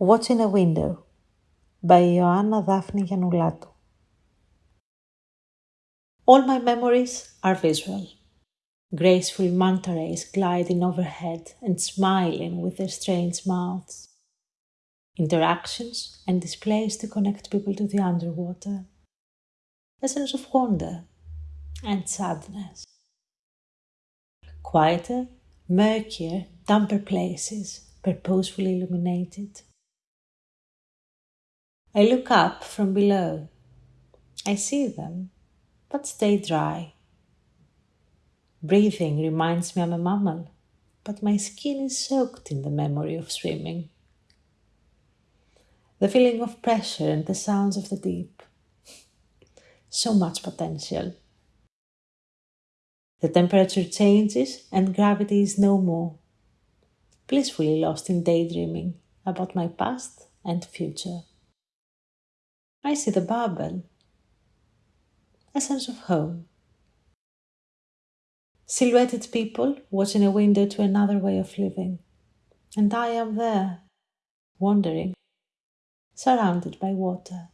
Watching a Window by Ioanna Daphne Giannoulatou. All my memories are visual. Graceful manta rays gliding overhead and smiling with their strange mouths. Interactions and displays to connect people to the underwater. A sense of wonder and sadness. Quieter, murkier, damper places, purposefully illuminated I look up from below. I see them, but stay dry. Breathing reminds me I'm a mammal, but my skin is soaked in the memory of swimming. The feeling of pressure and the sounds of the deep. So much potential. The temperature changes and gravity is no more. Blissfully lost in daydreaming about my past and future. I see the bubble, a sense of home. Silhouetted people watching a window to another way of living, and I am there, wandering, surrounded by water.